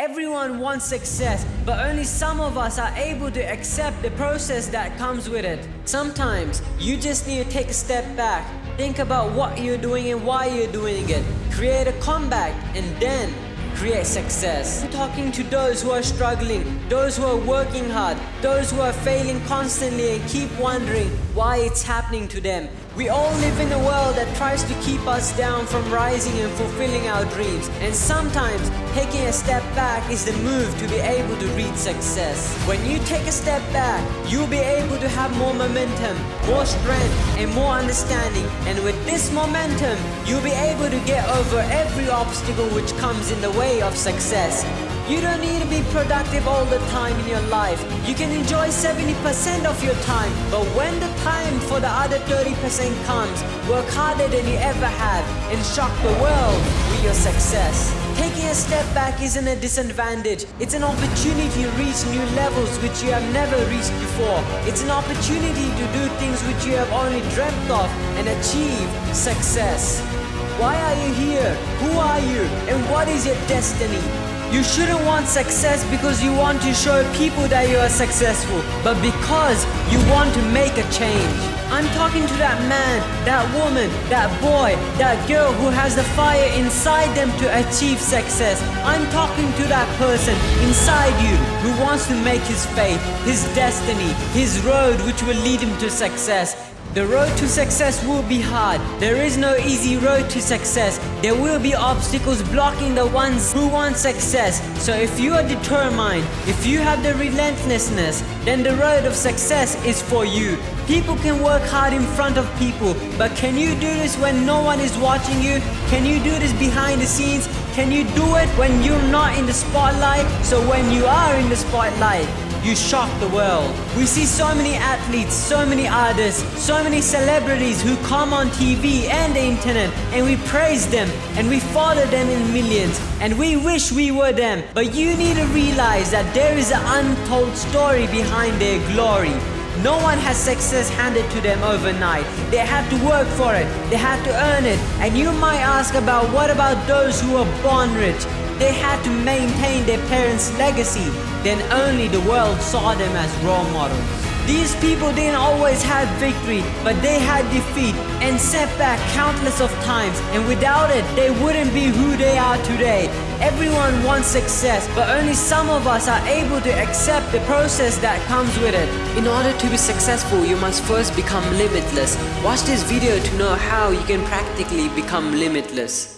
Everyone wants success, but only some of us are able to accept the process that comes with it. Sometimes you just need to take a step back, think about what you're doing and why you're doing it, create a comeback, and then create success. I'm talking to those who are struggling, those who are working hard, those who are failing constantly and keep wondering why it's happening to them. We all live in a world that tries to keep us down from rising and fulfilling our dreams. And sometimes taking a step back is the move to be able to reach success. When you take a step back, you'll be able to have more momentum, more strength, and more understanding. And with this momentum, you'll be able to get over every obstacle which comes in the way of success. You don't need to be productive all the time in your life. You can enjoy 70% of your time, but when the time for the other 30% comes, work harder than you ever have and shock the world with your success. Taking a step back isn't a disadvantage. It's an opportunity to reach new levels which you have never reached before. It's an opportunity to do things which you have only dreamt of and achieve success. Why are you here? Who are you? And what is your destiny? You shouldn't want success because you want to show people that you are successful, but because you want to make a change. I'm talking to that man, that woman, that boy, that girl who has the fire inside them to achieve success. I'm talking to that person inside you who wants to make his faith, his destiny, his road which will lead him to success. The road to success will be hard. There is no easy road to success. There will be obstacles blocking the ones who want success. So if you are determined, if you have the relentlessness, then the road of success is for you. People can work hard in front of people, but can you do this when no one is watching you? Can you do this behind the scenes? Can you do it when you're not in the spotlight? So when you are in the spotlight, you shock the world. We see so many athletes, so many artists, so many celebrities who come on TV and the internet and we praise them and we follow them in millions and we wish we were them. But you need to realize that there is an untold story behind their glory. No one has success handed to them overnight. They had to work for it. They had to earn it. And you might ask about what about those who are born rich? They had to maintain their parents' legacy. Then only the world saw them as role models. These people didn't always have victory, but they had defeat and setback countless of times, and without it, they wouldn't be who they are today. Everyone wants success, but only some of us are able to accept the process that comes with it. In order to be successful, you must first become limitless. Watch this video to know how you can practically become limitless.